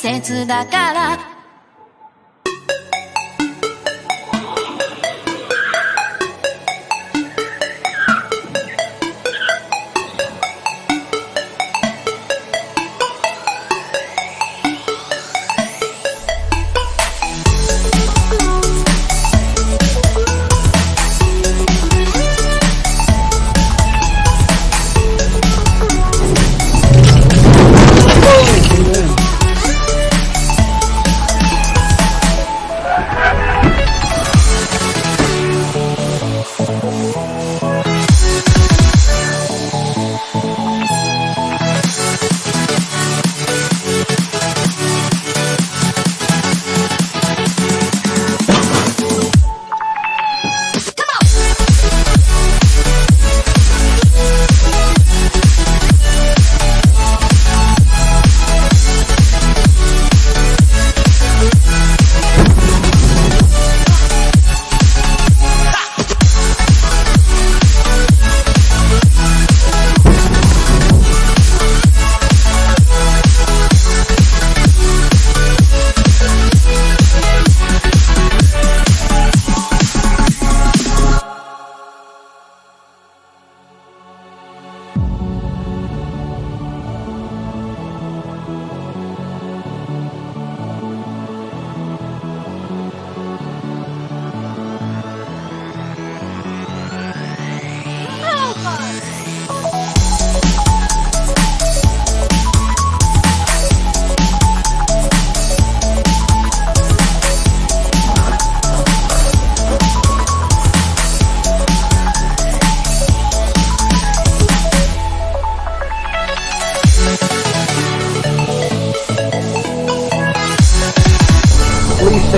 切だから「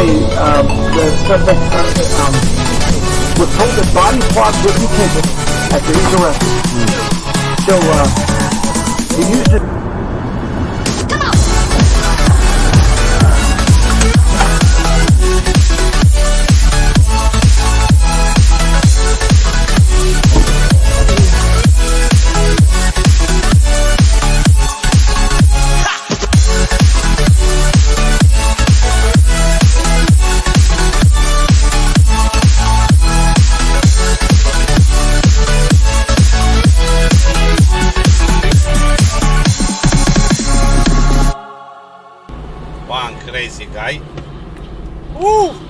say um, the suspect um, was told that body parts would be taken after his arrest. So uh, he used it. One crazy guy. Woo!